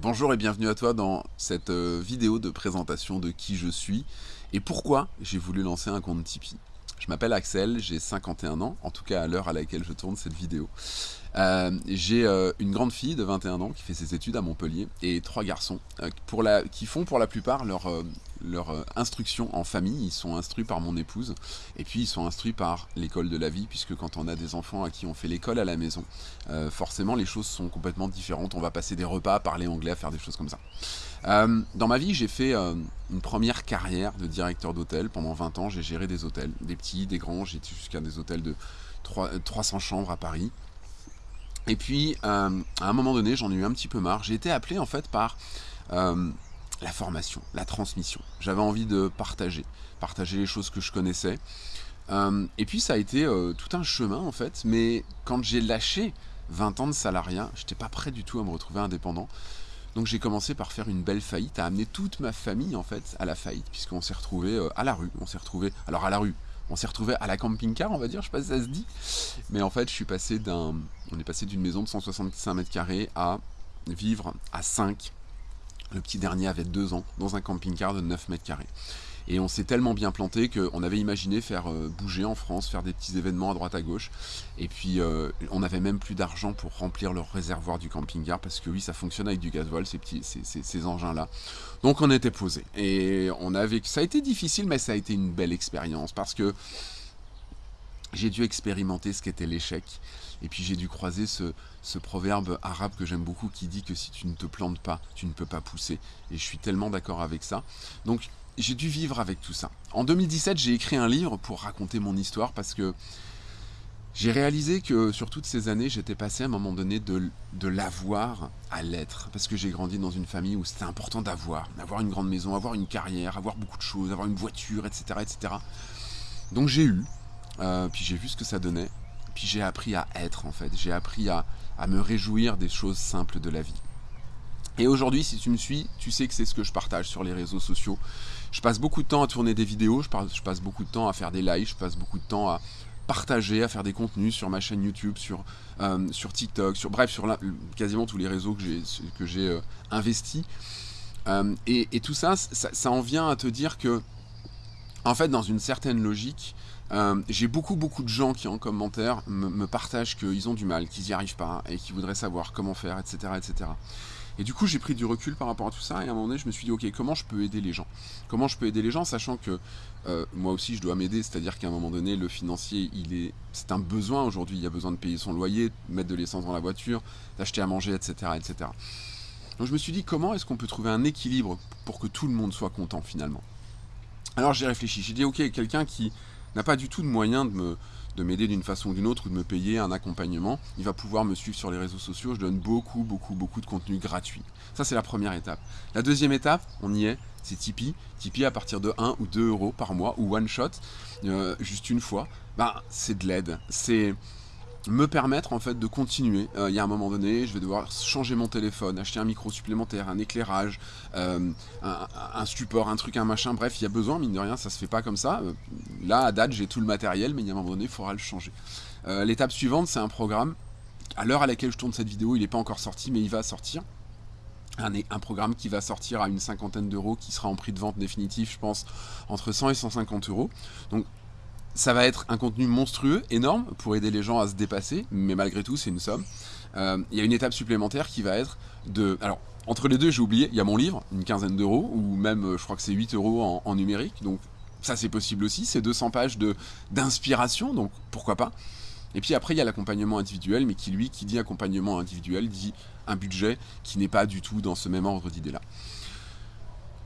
Bonjour et bienvenue à toi dans cette euh, vidéo de présentation de qui je suis et pourquoi j'ai voulu lancer un compte Tipeee. Je m'appelle Axel, j'ai 51 ans, en tout cas à l'heure à laquelle je tourne cette vidéo. Euh, j'ai euh, une grande fille de 21 ans qui fait ses études à Montpellier et trois garçons euh, qui font pour la plupart leur, instruction en famille. Ils sont instruits par mon épouse et puis ils sont instruits par l'école de la vie puisque quand on a des enfants à qui on fait l'école à la maison, forcément les choses sont complètement différentes. On va passer des repas, parler anglais, faire des choses comme ça. dans ma vie, j'ai fait une première carrière de directeur d'hôtel. Pendant 20 ans, j'ai géré des hôtels, des petits, des grands. J'ai été jusqu'à des hôtels de 300 chambres à Paris. Et puis, euh, à un moment donné, j'en ai eu un petit peu marre. J'ai été appelé en fait par euh, la formation, la transmission. J'avais envie de partager, partager les choses que je connaissais. Euh, et puis, ça a été tout un chemin en fait. Mais quand j'ai lâché 20 ans de salariat, j'étais pas prêt du tout à me retrouver indépendant. Donc j'ai commencé par faire une belle faillite, à amener toute ma famille en fait à la faillite, puisqu'on s'est retrouvé à la rue. On s'est retrouvé, alors à la rue, on s'est retrouvé à la camping-car, on va dire, je sais pas si ça se dit. Mais en fait, je suis passé d'un, on est passé d'une maison de 165 mètres carrés à vivre à 5. Le petit dernier avait 2 ans dans un camping-car de 9 mètres carrés. Et on s'est tellement bien planté qu'on avait imaginé faire euh, bouger en France, faire des petits événements à droite à gauche. Et puis euh, on n'avait même plus d'argent pour remplir le réservoir du camping-car parce que oui, ça fonctionne avec du gasoil, ces, petits, ces, engins-là. Donc on était posé. Et on avait, ça a été difficile, mais ça a été une belle expérience parce que j'ai dû expérimenter ce qu'était l'échec. Et puis j'ai dû croiser ce, ce proverbe arabe que j'aime beaucoup qui dit que si tu ne te plantes pas, tu ne peux pas pousser. Et je suis tellement d'accord avec ça. Donc j'ai dû vivre avec tout ça. En 2017, j'ai écrit un livre pour raconter mon histoire parce que j'ai réalisé que sur toutes ces années, j'étais passé à un moment donné de, l'avoir à l'être. Parce que j'ai grandi dans une famille où c'était important d'avoir. Avoir une grande maison, avoir une carrière, avoir beaucoup de choses, avoir une voiture, etc. etc. Donc j'ai eu, euh, puis j'ai vu ce que ça donnait. Puis j'ai appris à être en fait. J'ai appris à, à me réjouir des choses simples de la vie. Et aujourd'hui, si tu me suis, tu sais que c'est ce que je partage sur les réseaux sociaux. Je passe beaucoup de temps à tourner des vidéos, je passe, beaucoup de temps à faire des lives, je passe beaucoup de temps à partager, à faire des contenus sur ma chaîne YouTube, sur, euh, sur TikTok, sur bref, sur quasiment tous les réseaux que j'ai euh, investis. Euh, et, tout ça, ça, en vient à te dire que, en fait, dans une certaine logique, j'ai beaucoup beaucoup de gens qui en commentaire me, me partagent qu'ils ont du mal, qu'ils n'y arrivent pas et qui voudraient savoir comment faire, etc. etc. Et du coup, j'ai pris du recul par rapport à tout ça, et à un moment donné, je me suis dit, ok, comment je peux aider les gens? Comment je peux aider les gens, sachant que euh, moi aussi, je dois m'aider, c'est-à-dire qu'à un moment donné, le financier, il est, c'est un besoin aujourd'hui, il y a besoin de payer son loyer, de mettre de l'essence dans la voiture, d'acheter à manger, etc., etc. Donc je me suis dit, comment est-ce qu'on peut trouver un équilibre pour que tout le monde soit content, finalement? Alors j'ai réfléchi, j'ai dit, ok, quelqu'un qui n'a pas du tout de moyens de m'aider d'une façon ou d'une autre ou de me payer un accompagnement, il va pouvoir me suivre sur les réseaux sociaux. Je donne beaucoup, beaucoup, beaucoup de contenu gratuit. Ça, c'est la première étape. La deuxième étape, on y est, c'est Tipeee. Tipeee à partir de 1 ou 2 euros par mois ou one shot, euh, juste une fois. Ben, c'est de l'aide. C'est me permettre en fait de continuer. Euh, il y a un moment donné, je vais devoir changer mon téléphone, acheter un micro supplémentaire, un éclairage, euh, un, support, un truc, un machin. Bref, il y a besoin, mine de rien, ça se fait pas comme ça. Euh, là, à date, j'ai tout le matériel, mais il y a un moment donné, il faudra le changer. L'étape suivante, c'est un programme. À l'heure à laquelle je tourne cette vidéo, il n'est pas encore sorti, mais il va sortir. Un, un, programme qui va sortir à une cinquantaine d'euros, qui sera en prix de vente définitif, je pense, entre 100 et 150 euros. Donc ça va être un contenu monstrueux, énorme, pour aider les gens à se dépasser, mais malgré tout, c'est une somme. Euh, il y a une étape supplémentaire qui va être de... Alors, entre les deux, j'ai oublié, il y a mon livre, une quinzaine d'euros, ou même, euh, je crois que c'est 8 euros en, numérique, donc ça c'est possible aussi, c'est 200 pages d'inspiration, donc pourquoi pas. Et puis après, il y a l'accompagnement individuel, mais qui lui, qui dit accompagnement individuel, dit un budget qui n'est pas du tout dans ce même ordre d'idée-là.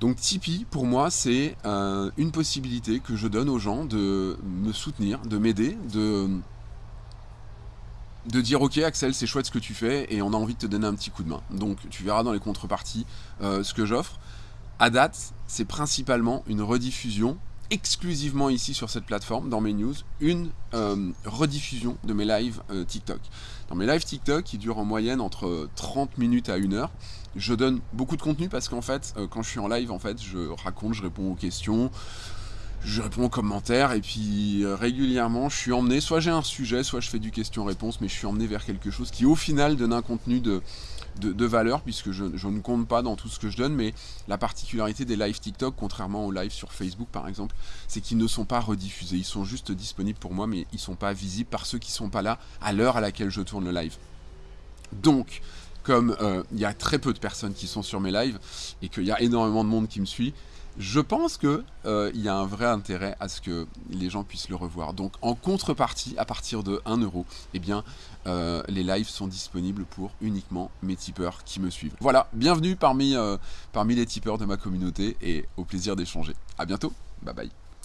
Donc Tipeee, pour moi, c'est euh, une possibilité que je donne aux gens de me soutenir, de m'aider, de, dire ok Axel c'est chouette ce que tu fais et on a envie de te donner un petit coup de main. Donc tu verras dans les contreparties euh, ce que j'offre. À date, c'est principalement une rediffusion exclusivement ici sur cette plateforme, dans mes news, une euh, rediffusion de mes lives euh, TikTok. Dans mes lives TikTok, qui durent en moyenne entre 30 minutes à 1 heure, je donne beaucoup de contenu parce qu'en fait, euh, quand je suis en live, en fait, je raconte, je réponds aux questions, je réponds aux commentaires, et puis régulièrement, je suis emmené, soit j'ai un sujet, soit je fais du question-réponse, mais je suis emmené vers quelque chose qui, au final, donne un contenu de de, valeur, puisque je, ne compte pas dans tout ce que je donne, mais la particularité des lives TikTok, contrairement aux lives sur Facebook par exemple, c'est qu'ils ne sont pas rediffusés, ils sont juste disponibles pour moi, mais ils ne sont pas visibles par ceux qui ne sont pas là à l'heure à laquelle je tourne le live. Donc, comme euh, il y a très peu de personnes qui sont sur mes lives et qu'il y a énormément de monde qui me suit, je pense qu'il euh, y a un vrai intérêt à ce que les gens puissent le revoir. Donc en contrepartie, à partir de 1 euro, eh bien, euh, les lives sont disponibles pour uniquement mes tipeurs qui me suivent. Voilà, bienvenue parmi, parmi les tipeurs de ma communauté et au plaisir d'échanger. A bientôt, bye bye.